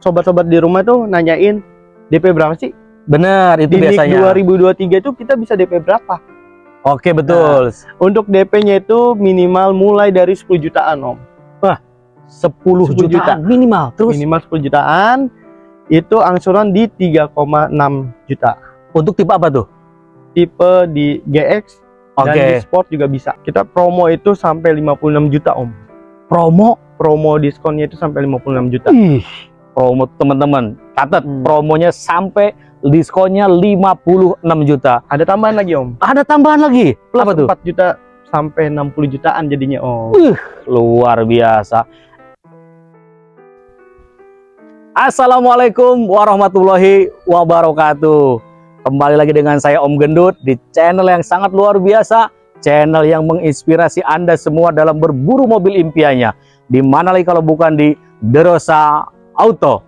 sobat-sobat di rumah tuh nanyain DP berapa sih? Bener, itu Di biasanya. 2023 itu kita bisa DP berapa? Oke, betul. Untuk DP-nya itu minimal mulai dari 10 jutaan, Om. 10 10 jutaan juta. minimal. Terus Minimal 10 jutaan itu angsuran di 3,6 juta. untuk tipe apa tuh? Tipe di GX dan Oke, di Sport juga bisa. Kita promo itu sampai 56 juta, Om. promo. Promo diskonnya itu sampai 56 juta. Ih, promo teman-teman. Catat Hmm. promonya sampai diskonnya 56 juta. Ada tambahan lagi, Om. Ada tambahan lagi. Plus apa tuh? 4 juta sampai 60 jutaan jadinya, Om. Luar biasa. Assalamualaikum warahmatullahi wabarakatuh. Kembali lagi dengan saya Om Gendut di channel yang sangat luar biasa, channel yang menginspirasi Anda semua dalam berburu mobil impiannya. Di mana lagi kalau bukan di Derosa Auto.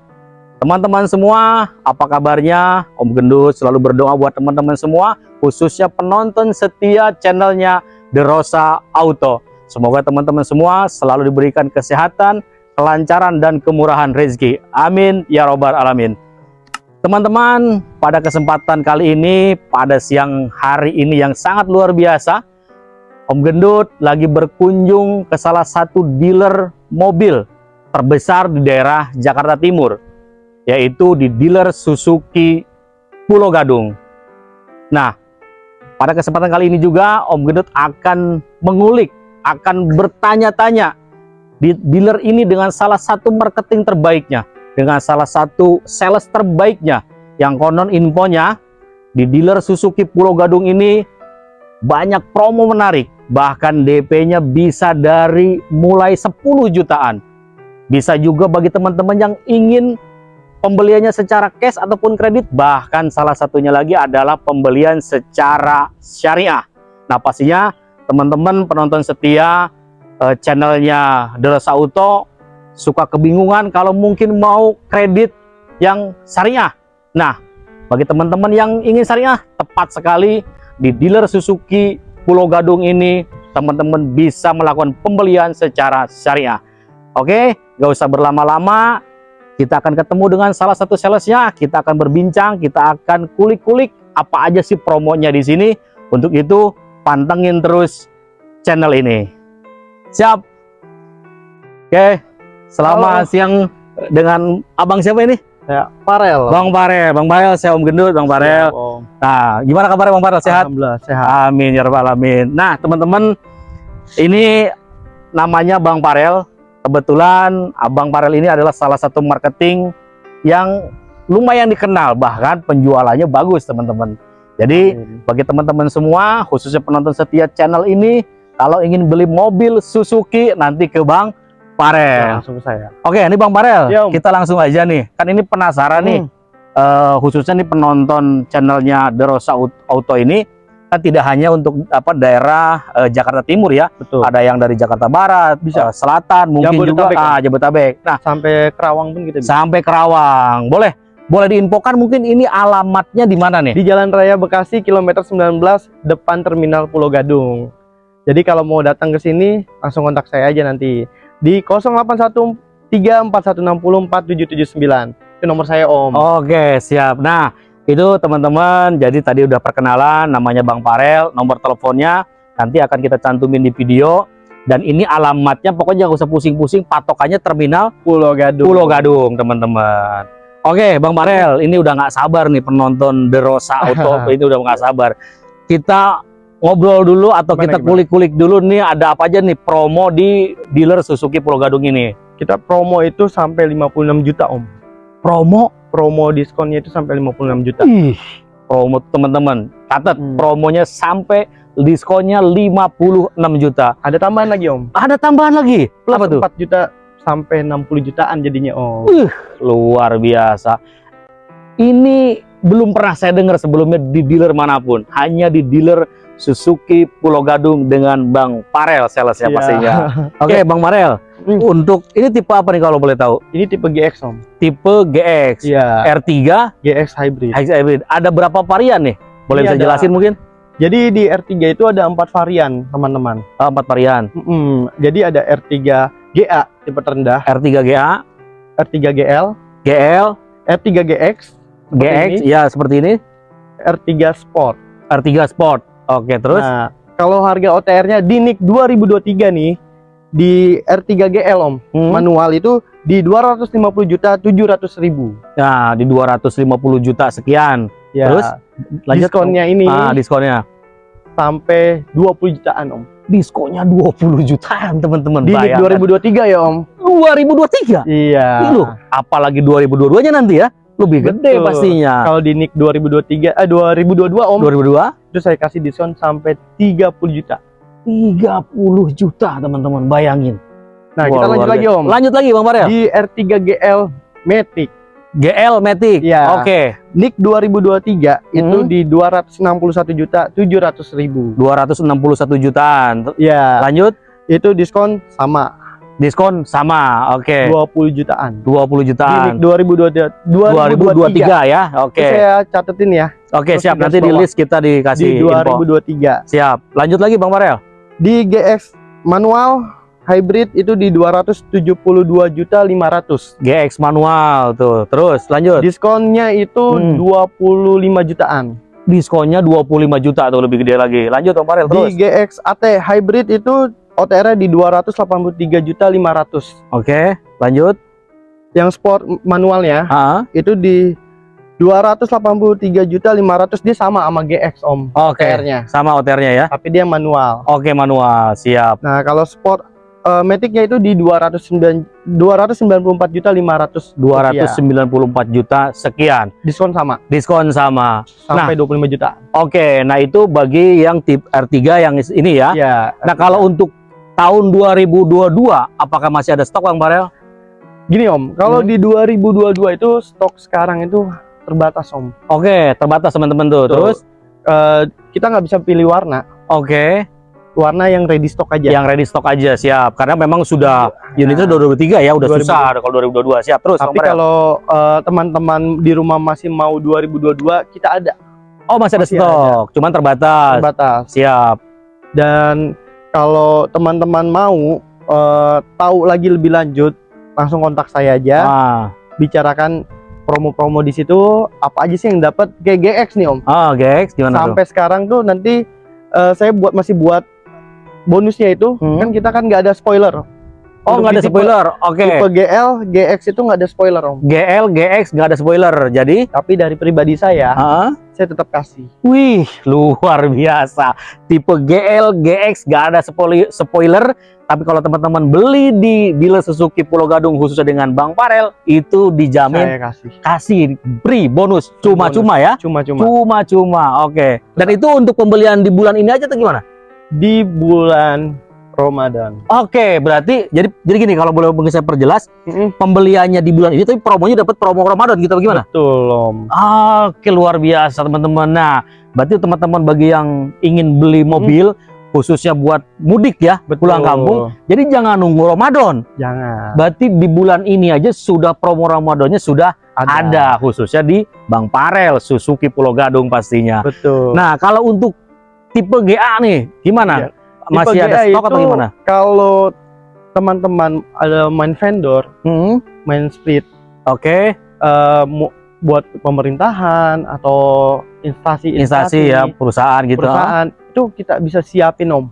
Teman-teman semua, apa kabarnya? Om Gendut selalu berdoa buat teman-teman semua, khususnya penonton setia channelnya Derosa Auto. Semoga teman-teman semua selalu diberikan kesehatan, kelancaran, dan kemurahan rezeki. Amin ya robbal alamin. Teman-teman, pada kesempatan kali ini, pada siang hari ini yang sangat luar biasa, Om Gendut lagi berkunjung ke salah satu dealer mobil terbesar di daerah Jakarta Timur, yaitu di dealer Suzuki Pulau Gadung. Nah, pada kesempatan kali ini juga Om Gendut akan mengulik, akan bertanya-tanya di dealer ini dengan salah satu marketing terbaiknya, dengan salah satu sales terbaiknya yang konon infonya di dealer Suzuki Pulau Gadung ini banyak promo menarik, bahkan DP-nya bisa dari mulai 10 jutaan. Bisa juga bagi teman-teman yang ingin pembeliannya secara cash ataupun kredit, bahkan salah satunya lagi adalah pembelian secara syariah. Nah, pastinya teman-teman penonton setia eh, channelnya Deros Auto suka kebingungan kalau mungkin mau kredit yang syariah. Nah, bagi teman-teman yang ingin syariah, tepat sekali di dealer Suzuki Pulau Gadung ini, teman-teman bisa melakukan pembelian secara syariah. Oke, gak usah berlama-lama. Kita akan ketemu dengan salah satu salesnya. Kita akan berbincang, kita akan kulik-kulik apa aja sih promonya di sini. Untuk itu, pantengin terus channel ini. Siap. Oke, selamat Halo. siang dengan abang siapa ini? Ya, Farel. Bang Farel. Bang Farel, saya Om Gendut, Bang. Siap, Om. Nah, gimana kabarnya Bang Farel? Sehat? Alhamdulillah, sehat. Amin ya rabbal alamin. Nah, teman-teman, ini namanya Bang Farel. Kebetulan Abang Farel ini adalah salah satu marketing yang lumayan dikenal, bahkan penjualannya bagus, teman-teman. Jadi, bagi teman-teman semua, khususnya penonton setia channel ini, kalau ingin beli mobil Suzuki nanti ke Bang Farel. langsung ke saya. Oke, ini Bang Farel, Ya, Om. kita langsung aja nih. Kan ini penasaran nih, Hmm. eh, khususnya nih penonton channelnya Derosa Auto ini kan tidak hanya untuk apa daerah eh, Jakarta Timur ya, Betul. ada yang dari Jakarta Barat, Bisa. eh, Selatan, mungkin juga Jabodetabek, ah, Jabodetabek. Nah, Sampai Kerawang pun kita bisa. sampai Kerawang. Boleh boleh diinfokan mungkin ini alamatnya di mana nih? Di Jalan Raya Bekasi kilometer 19 depan Terminal Pulau Gadung. Jadi kalau mau datang ke sini langsung kontak saya aja nanti di 081341604779. Itu nomor saya Om. Oke, siap. Nah, itu teman-teman, jadi tadi udah perkenalan namanya Bang Farel, nomor teleponnya nanti akan kita cantumin di video. Dan ini alamatnya pokoknya nggak usah pusing-pusing patokannya terminal Pulau Gadung. Pulau Gadung teman-teman. Oke Bang Farel ini udah nggak sabar nih penonton The Rosa Auto ini udah nggak sabar. Kita ngobrol dulu atau Gimana, kita kulik-kulik dulu nih ada apa aja nih promo di dealer Suzuki Pulau Gadung ini? Kita promo itu sampai 56 juta Om. promo Promo diskonnya itu sampai 56 juta. ih promo teman-teman catat Hmm. promonya sampai diskonnya 56 juta Ada tambahan lagi Om. ada tambahan lagi Plus apa tuh 4 juta sampai 60 jutaan jadinya Om. luar biasa ini belum pernah saya dengar sebelumnya di dealer mana pun hanya di dealer Suzuki Pulau Gadung dengan Bang Farel salesnya Iya. pastinya oke Bang Farel Hmm. untuk ini tipe apa nih kalau boleh tahu Ini tipe GX Om. tipe GX Iya, R3 GX hybrid. hybrid ada berapa varian nih boleh Ini bisa ada- jelasin mungkin Jadi di R3 itu ada empat varian, teman-teman. Oh, empat varian Mm-mm. Jadi ada R3 GA tipe terendah, R3 GA R3 GL, GL, R3 GX, GX, ini. ya seperti ini. R3 Sport. R3 Sport. Oke, terus Nah, kalau harga OTR-nya di NIK 2023 nih di R3 GL Om, Hmm. manual itu di 250 juta 700 ribu. Nah, di 250 juta sekian. Ya, Terus, Lanjut diskonnya ini Ah, diskonnya. sampai 20 jutaan Om. Diskonnya 20 jutaan, teman-teman. Di Bayangkan. 2023 ya Om. 2023. Iya. Loh, apalagi 2022-nya nanti ya. Lebih gede Betul. pastinya. Kalau di NIK 2023 eh 2022 Om, 2022 itu saya kasih diskon sampai 30 juta. 30 juta, teman-teman. Bayangin. Nah, Wah, kita lanjut lagi. Om. Lanjut lagi, Bang Farel. Di R3 GL Matic GL Matic. Iya. Oke. NIK 2023 itu Hmm. di 261 juta 700 ribu. 261 jutaan. Ya, Lanjut, itu diskon sama diskon sama. Oke. 20 jutaan. 20 Di jutaan. NIK 2023, 2023. 2023 ya. Oke. Itu saya catetin ya Oke, terus siap. di Nanti di list kita dikasih di info. 2023. Siap. Lanjut lagi Bang Farel. Di GX manual hybrid itu di 272 juta 500. GX manual tuh. Terus lanjut. Diskonnya itu Hmm. 25 jutaan. Diskonnya 25 juta tuh lebih gede lagi. Lanjut Bang Farel terus. Di GX AT hybrid itu OTR di 283 juta 500. Oke, lanjut. Yang sport manualnya Ah, itu di 283 juta 500 dia sama sama GX Om oke. OTR-nya. Sama OTR-nya ya. Tapi dia manual. Oke, manual. Siap. Nah, kalau sport eh, Matic-nya itu di 209 294 juta 500 rupiah. 294 juta sekian. diskon sama Diskon sama. sampai 25 juta. Oke, nah itu bagi yang tip R3 yang ini ya. Ya. Nah, kalau untuk tahun 2022 apakah masih ada stok Bang Farel? gini Om, kalau Hmm. di 2022 itu stok sekarang itu terbatas Om. Oke, terbatas teman-teman tuh. Betul. Terus Eh, kita nggak bisa pilih warna, oke, warna yang ready stock aja. yang ready stock aja siap. Karena memang sudah unitnya Nah, 2023 ya, udah 2022. susah kalau 2022 siap. Terus Tapi kalau eh, teman-teman di rumah masih mau 2022, kita ada Oh, masih ada masih stok, cuman terbatas. terbatas. Siap. Dan kalau teman-teman mau eh, tahu lagi lebih lanjut, langsung kontak saya aja. Ah, Bicarakan promo-promo di situ apa aja sih yang dapat kayak GX nih Om. ah, Gex gimana tuh? Sampai sekarang tuh nanti eh, saya buat masih buat bonusnya itu Hmm. kan kita kan nggak ada spoiler. Oh, nggak ada tipe- spoiler. Oke. Tipe GL, GX itu nggak ada spoiler Om. GL, GX nggak ada spoiler. Jadi, Tapi dari pribadi saya, ah, saya tetap kasih. wih, luar biasa. Tipe GL, GX nggak ada spoiler, spoiler. Tapi kalau teman-teman beli di dealer Suzuki Pulau Gadung khususnya dengan Bang Farel, itu dijamin Saya kasih. kasih free bonus cuma-cuma ya. Cuma-cuma Cuma-cuma. Oke. Dan itu untuk pembelian di bulan ini aja atau gimana? di bulan Ramadan. Oke, berarti jadi jadi gini kalau boleh saya perjelas, Mm-mm. pembeliannya di bulan ini tapi promonya dapat promo Ramadan gitu bagaimana? Betul Om. Oke, luar biasa teman-teman. Nah, berarti teman-teman bagi yang ingin beli mobil khususnya buat mudik ya, Betul. pulang kampung. Jadi jangan nunggu Ramadan. Jangan. Berarti di bulan ini aja sudah promo Ramadannya sudah ada, khususnya di Bang Parel Suzuki Pulau Gadung pastinya. Betul. Nah, kalau untuk tipe GA nih, gimana? Iya. Masih Tipe ada GA stok atau gimana? Kalau teman-teman ada main vendor, Hmm, main speed Oke, eh, mu- buat pemerintahan atau instansi instansi ya, perusahaan gitu. perusahaan itu kita bisa siapin om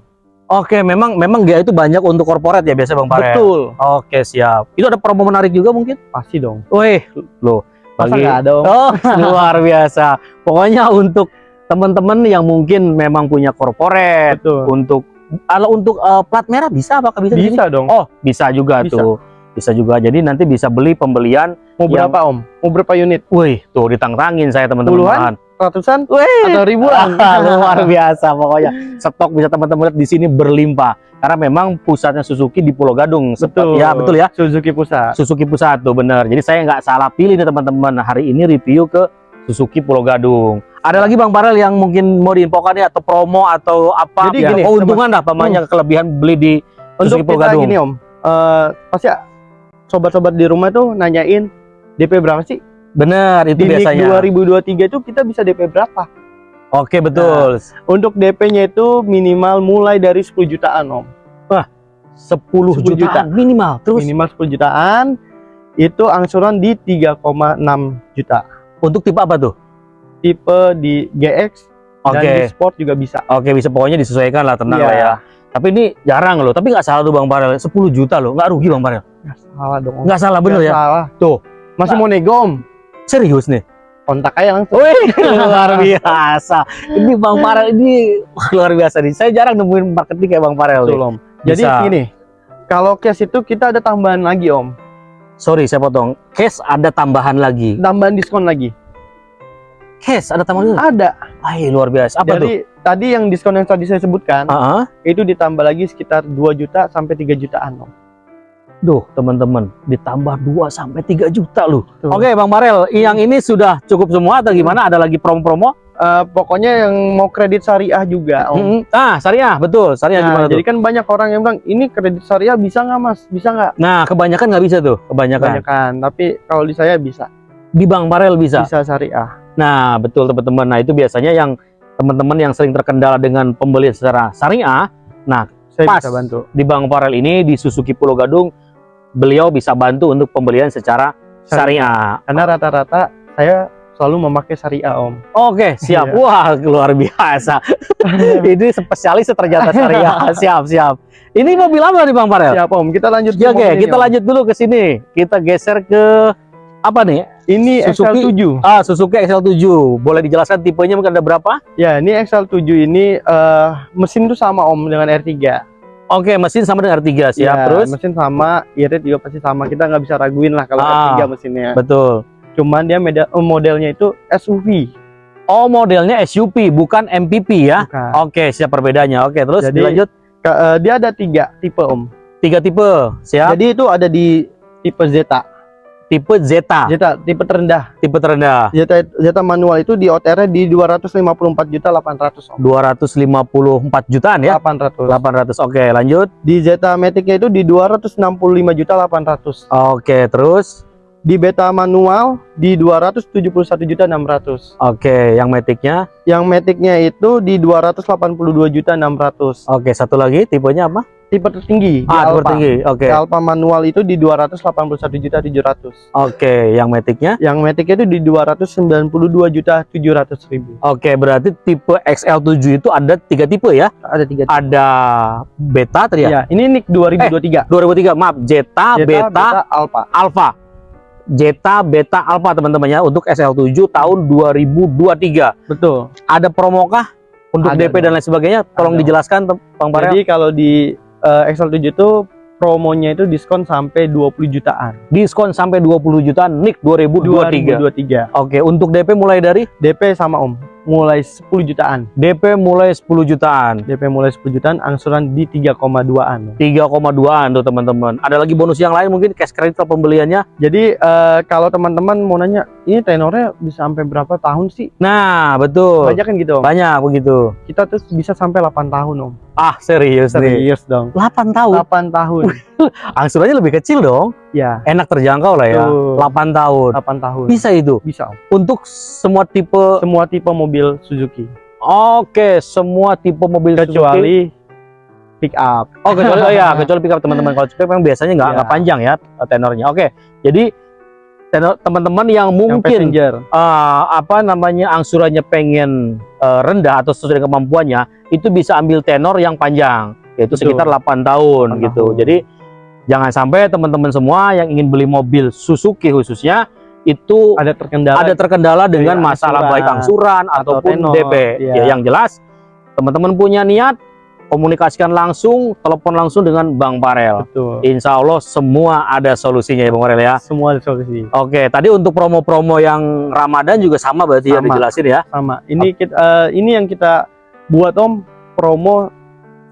Oke, memang memang GA itu banyak untuk korporat ya biasa Bang Parel. betul Oke, siap. Itu ada promo menarik juga mungkin? pasti dong Wih, loh. masa Bagi- ada om Oh, luar biasa. Pokoknya untuk teman-teman yang mungkin memang punya korporat, untuk kalau untuk eh, plat merah bisa apakah bisa? bisa dong Oh, bisa juga Bisa. tuh. Bisa juga. Jadi nanti bisa beli pembelian. mau yang- berapa om mau berapa unit Wih, tuh ditantangin saya teman-teman. Puluhan? Ratusan Wih, atau ribuan luar biasa pokoknya. Stok bisa teman-teman lihat di sini berlimpah. Karena memang pusatnya Suzuki di Pulau Gadung. betul Ya, betul ya. Suzuki pusat Suzuki Pusat tuh bener. Jadi saya nggak salah pilih nih teman-teman. Hari ini review ke Suzuki Pulau Gadung. Ada lagi Bang Parel yang mungkin mau diinfokan ya atau promo atau apa? Jadi ya, gini, keuntungan lah pamannya kelebihan beli di untuk Suzuki Pulau Gadung. gini om eh, pasti sobat-sobat di rumah tuh nanyain DP berapa sih Bener itu di biasanya. 2023 itu kita bisa DP berapa Oke betul. untuk DP-nya itu minimal mulai dari 10 jutaan om 10, 10 jutaan juta. minimal. Terus minimal 10 jutaan Itu angsuran di 3,6 juta. Untuk tipe apa tuh? Tipe di GX Oke. dan di Sport juga bisa. Oke, bisa pokoknya disesuaikan lah, tenang Iya. lah ya. Tapi ini jarang loh, tapi nggak salah tuh Bang Parel. 10 juta loh, nggak rugi Bang Parel. Nggak salah dong. Nggak salah bener Nggak ya. Salah. Tuh. Masih Nah. mau nego om? Serius nih. Kontak aja langsung. Wih, luar biasa. Ini Bang Parel ini luar biasa nih. Saya jarang nemuin marketing kayak Bang Parel om. Jadi Bisa. gini, kalau cash itu kita ada tambahan lagi om. Sorry, saya potong. Cash ada tambahan lagi. Tambahan diskon lagi. Cash ada tambahan lagi. Ada. Ay, luar biasa. Apa tuh? Jadi tadi yang diskon yang tadi saya sebutkan Ah, ah. itu ditambah lagi sekitar 2 juta sampai 3 jutaan om. Duh, teman-teman, ditambah 2 sampai 3 juta loh. Tuh. Oke, Bang Parel, yang ini sudah cukup semua atau gimana? Ada lagi promo-promo? Eh, pokoknya yang mau kredit syariah juga om. Mm-mm. Ah, syariah, betul. Syariah Nah, gimana tuh? jadi kan banyak orang yang bilang ini kredit syariah bisa nggak mas? Bisa nggak? Nah, kebanyakan nggak bisa tuh, kebanyakan. Kebanyakan. Tapi kalau di saya bisa. Di Bang Parel bisa. Bisa syariah. Nah, betul teman-teman. Nah, itu biasanya yang teman-teman yang sering terkendala dengan pembelian secara syariah. Nah, Saya Pas. bisa bantu. di Bang Parel ini di Suzuki Pulau Gadung, beliau bisa bantu untuk pembelian secara syariah. Karena rata-rata saya selalu memakai syariah om. Oke, siap. Iya. Wah, luar biasa. ini spesialis ternyata syariah. siap, siap. Ini mobil apa nih Bang Parel? Siap om. Kita lanjut. Ya, Oke, ini, kita Om. lanjut dulu ke sini. Kita geser ke apa nih? Ini Suzuki. XL7. Ah, Suzuki XL7. Boleh dijelaskan tipenya mungkin ada berapa? Ya, ini XL7 ini eh, mesin tuh sama om dengan R3. Oke, mesin sama dengan R3 siap. Ya, Terus mesin sama, irit juga pasti sama. Kita nggak bisa raguin lah kalau Ah. R3 mesinnya. betul. Cuman dia meda- eh, modelnya itu SUV. Oh, modelnya SUV bukan MPV ya. Bukan. Oke, siap perbedaannya. Oke, terus Jadi- dilanjut Ka- eh, dia ada tiga tipe om. tiga tipe. Siap. Jadi itu ada di tipe Zeta. Tipe Zeta, Zeta tipe terendah. tipe terendah. Zeta Zeta manual itu di OTR di 254 juta 800 om. 254 jutaan ya. 800. 800. Oke, lanjut. Di Zeta Matic-nya itu di 265 juta 800. Oke, terus. Di Beta manual di 271 juta 600. Oke, yang Matic-nya. Yang Matic-nya itu di 282 juta 600. Oke, satu lagi tipenya apa? Tipe tertinggi Ah, tipe Alfa. tinggi. Oke. Di Alfa manual itu di 281 juta 700. Oke, yang Matic-nya. Yang Matic itu di 292 juta 700 ribu. Oke, berarti tipe XL7 itu ada tiga tipe ya. Ada tiga tipe. Ada Beta tadi ya. Ya, ini NIK 2023. 2003, maaf, Zeta, Zeta, Beta, Beta, Alpha. Alpha. Zeta, Beta, Alpha teman-teman ya untuk SL7 tahun 2023. Betul. Ada promokah untuk Ada DP dan lain sebagainya? Tolong Ada. dijelaskan Bang Parel. Jadi kalau di eh, XL7 itu promonya itu diskon sampai 20 jutaan. Diskon sampai 20 jutaan NIK 2023. 2023. Oke, untuk DP mulai dari DP sama Om, mulai 10 jutaan. DP mulai 10 jutaan. DP mulai 10 jutaan, angsuran di 3,2-an. 3,2an tuh teman-teman. Ada lagi bonus yang lain mungkin cash credit kalau pembeliannya. Jadi eh, kalau teman-teman mau nanya, ini tenornya bisa sampai berapa tahun sih? Nah, betul. Banyak kan gitu Om. Banyak begitu. Kita tuh bisa sampai 8 tahun Om. Ah, serius nih. Serius dong. 8 tahun. 8 tahun. Angsurannya lebih kecil dong. ya, Enak terjangkau lah ya. Betul. 8 tahun. 8 tahun. Bisa itu. Bisa Om. Untuk semua tipe Semua tipe mobil Suzuki. Oke, semua tipe mobil Suzuki. Kecuali pick up. Oh, kecuali oh ya, kecuali pickup teman-teman. Kalau pickup memang biasanya nggak nggak panjang ya tenornya. Oke. Jadi teman-teman yang Yang mungkin passenger. eh, apa namanya angsurannya pengen eh, rendah atau sesuai dengan kemampuannya, itu bisa ambil tenor yang panjang, yaitu Betul. sekitar 8 tahun 8 gitu. Jadi jangan sampai teman-teman semua yang ingin beli mobil Suzuki khususnya itu Ada terkendala. ada terkendala dengan Dari masalah angsuran baik angsuran atau ataupun tenor, DP. iya. Ya, yang jelas teman-teman punya niat komunikasikan langsung, telepon langsung dengan Bang Parel. Betul. Insya Allah semua ada solusinya ya Bang Parel ya. Semua ada solusi. Oke, tadi untuk promo-promo yang Ramadan juga sama berarti ya Sama. dijelasin ya. Sama. Ini kita eh, ini yang kita buat Om promo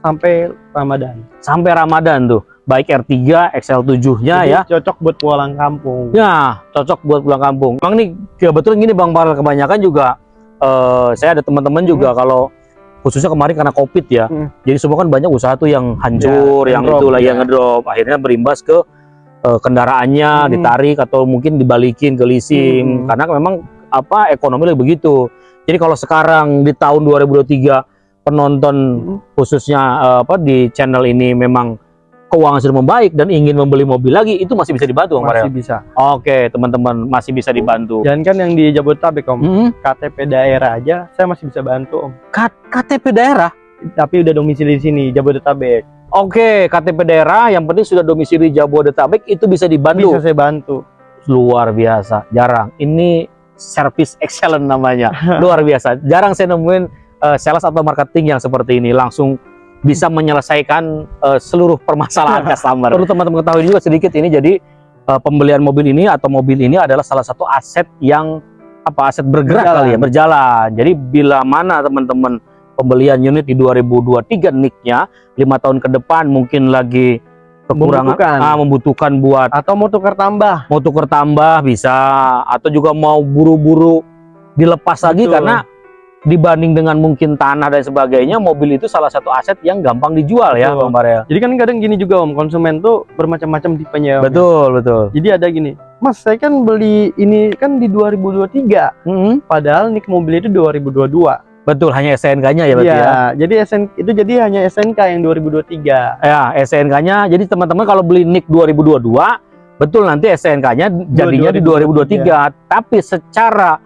sampai Ramadan. Sampai Ramadan tuh. Baik R3, XL7-nya Jadi ya. cocok buat pulang kampung. Ya, cocok buat pulang kampung. Emang nih kebetulan gini Bang Parel kebanyakan juga eh, saya ada teman-teman juga kalau khususnya kemarin karena Covid ya. Hmm. Jadi semua kan banyak usaha tuh yang hancur, Ya, yang ngedrop, itu lagi ya. yang ngedrop. Akhirnya berimbas ke eh, kendaraannya Hmm. ditarik atau mungkin dibalikin ke leasing Hmm. karena memang apa ekonomi lagi begitu. Jadi kalau sekarang di tahun 2023 penonton Hmm. khususnya eh, apa di channel ini memang keuangan sudah membaik dan ingin membeli mobil lagi, itu masih bisa dibantu, Bang masih bisa. Oke, teman-teman masih bisa dibantu. Jangan kan yang di Jabodetabek om, Mm-mm. KTP daerah aja saya masih bisa bantu om. K- KTP daerah. Tapi udah domisili di sini Jabodetabek. Oke, KTP daerah yang penting sudah domisili Jabodetabek itu bisa dibantu. Bisa saya bantu. Luar biasa, jarang. Ini service excellent namanya. Luar biasa. Jarang saya nemuin eh, sales atau marketing yang seperti ini langsung bisa menyelesaikan eh, seluruh permasalahan customer. Perlu teman-teman ketahui juga sedikit ini jadi eh, pembelian mobil ini atau mobil ini adalah salah satu aset yang apa aset bergerak Berjalan. kali ya, berjalan. Jadi bila mana teman-teman pembelian unit di 2023 nicknya lima tahun ke depan mungkin lagi kekurangan Membutuhkan. ah, membutuhkan buat Atau mau tukar tambah. mau tuker tambah bisa atau juga mau buru-buru dilepas lagi Betul. karena dibanding dengan mungkin tanah dan sebagainya mobil itu salah satu aset yang gampang dijual ya Betul. Bang Barel. Jadi kan kadang gini juga om, konsumen tuh bermacam-macam tipenya. Om. Betul, betul. Jadi ada gini, Mas saya kan beli ini kan di 2023, Mm-mm. padahal nik mobil itu 2022. Betul, hanya SNK-nya ya berarti ya. Iya, jadi SN itu jadi hanya SNK yang 2023. Ya, SNK-nya. Jadi teman-teman kalau beli NIK 2022, betul nanti SNK-nya jadinya di 2023. Tapi secara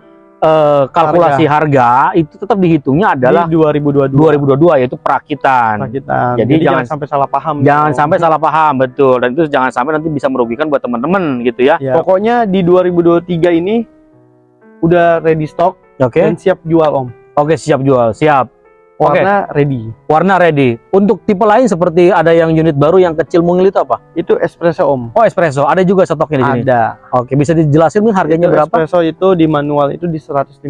eh, kalkulasi harga. itu tetap dihitungnya adalah di 2022. 2022 yaitu perakitan. Rakitan. Jadi Jadi, jangan- jangan sampai salah paham. Jangan dong. sampai salah paham, betul. Dan itu jangan sampai nanti bisa merugikan buat teman-teman gitu ya. Ya, pokoknya di 2023 ini udah ready stock Oke. dan siap jual om. Oke, siap jual, siap. Warna ready. Warna ready. Untuk tipe lain seperti ada yang unit baru yang kecil mungil itu apa? Itu espresso om. Oh, espresso. Ada juga stoknya di sini. Ada. Oke, bisa dijelasin harganya Itu berapa? Espresso itu di manual itu di 155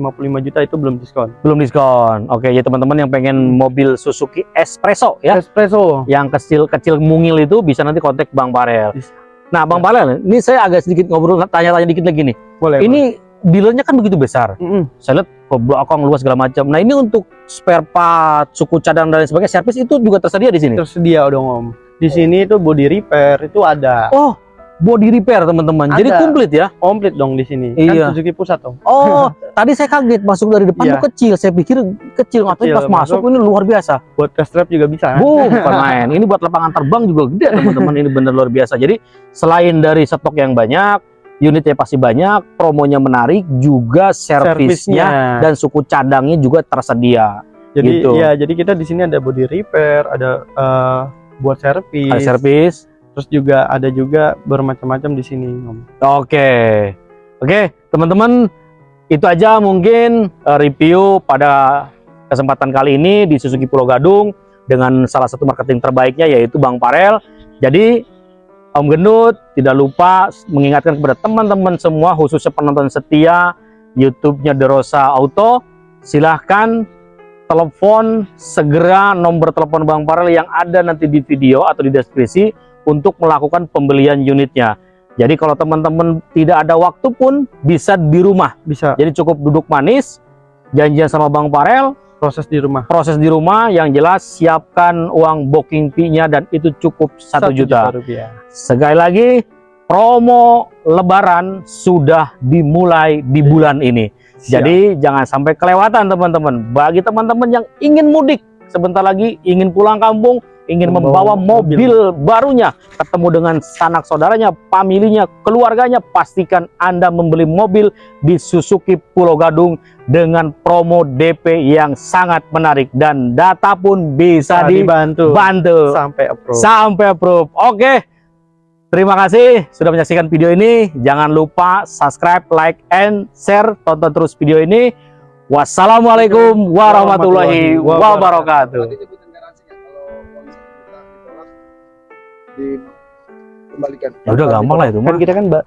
juta itu belum diskon. Belum diskon. Oke, ya teman-teman yang pengen mobil Suzuki Espresso ya, Espresso. yang kecil-kecil mungil itu bisa nanti kontak Bang Barel. Bisa. Nah, Bang Barel, ini saya agak sedikit ngobrol tanya-tanya dikit lagi nih. Boleh. Ini dealernya kan begitu besar. boleh. Mm-mm. Saya lihat belakang luas segala macam. Nah, ini untuk spare part, suku cadang dan lain sebagainya, servis itu juga tersedia di sini. tersedia dong om. Di sini itu body repair itu ada. Oh, body repair teman-teman. Jadi komplit ya. Komplit dong di sini. Iya. Kan Suzuki pusat om. Oh, tadi saya kaget masuk dari depan Iya. tuh kecil. Saya pikir kecil, atau pas masuk, masuk. ini luar biasa. Buat test drive juga bisa. kan? Bu, bukan main. Ini buat lapangan terbang juga gede teman-teman. Ini bener luar biasa. Jadi selain dari stok yang banyak, unitnya pasti banyak, promonya menarik, juga servisnya dan suku cadangnya juga tersedia. Jadi gitu. ya, jadi kita di sini ada body repair, ada eh, buat servis. Ada servis. Terus juga ada juga bermacam-macam di sini om. Oke, oke teman-teman itu aja mungkin eh, review pada kesempatan kali ini di Suzuki Pulau Gadung dengan salah satu marketing terbaiknya yaitu Bang Parel. Jadi Om Gendut tidak lupa mengingatkan kepada teman-teman semua khususnya penonton setia YouTube-nya Derosa Auto, silahkan telepon segera nomor telepon Bang Parel yang ada nanti di video atau di deskripsi untuk melakukan pembelian unitnya. Jadi kalau teman-teman tidak ada waktu pun bisa di rumah. Bisa Jadi cukup duduk manis, janjian sama Bang Parel, proses di rumah. proses di rumah yang jelas siapkan uang booking fee-nya dan itu cukup satu juta. rupiah. Sekali lagi promo lebaran sudah dimulai di bulan ini. Jadi jangan sampai kelewatan teman-teman. Bagi teman-teman yang ingin mudik sebentar lagi ingin pulang kampung, ingin membawa, Membawa mobil, barunya, ketemu dengan sanak saudaranya, familinya, keluarganya, pastikan Anda membeli mobil di Suzuki Pulau Gadung dengan promo DP yang sangat menarik dan data pun bisa dibantu dibantu sampai approve. sampai approve. Oke. Terima kasih sudah menyaksikan video ini. Jangan lupa subscribe, like, and share. Tonton terus video ini. Wassalamualaikum warahmatullahi wabarakatuh. Dikembalikan. Ya udah gampang lah itu mah. kan kita kan Mbak